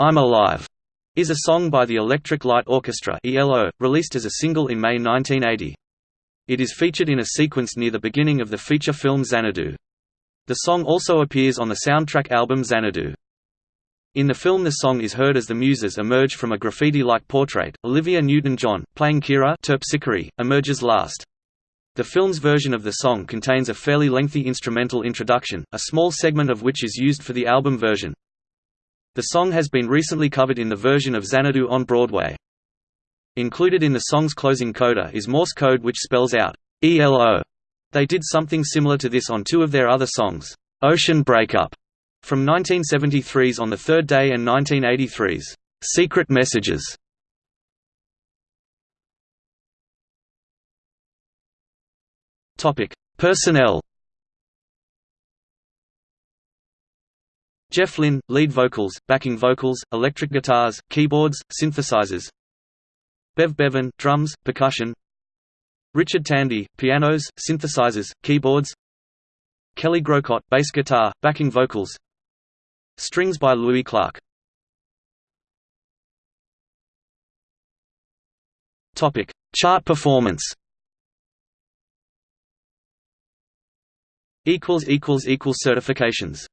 I'm Alive is a song by the Electric Light Orchestra ELO, released as a single in May 1980. It is featured in a sequence near the beginning of the feature film Xanadu. The song also appears on the soundtrack album Xanadu. In the film the song is heard as the Muses emerge from a graffiti-like portrait. Olivia Newton-John, playing Kira Terpsichore, emerges last. The film's version of the song contains a fairly lengthy instrumental introduction, a small segment of which is used for the album version. The song has been recently covered in the version of Xanadu on Broadway. Included in the song's closing coda is Morse code which spells out ELO. They did something similar to this on two of their other songs, Ocean Breakup from 1973's On the Third Day and 1983's Secret Messages. Topic: Personnel. Jeff Lynne, lead vocals, backing vocals, electric guitars, keyboards, synthesizers. Bev Bevan, drums, percussion. Richard Tandy, pianos, synthesizers, keyboards. Kelly Groucutt, bass guitar, backing vocals. Strings by Louis Clark. Topic: Chart performance. Equals equals equals certifications.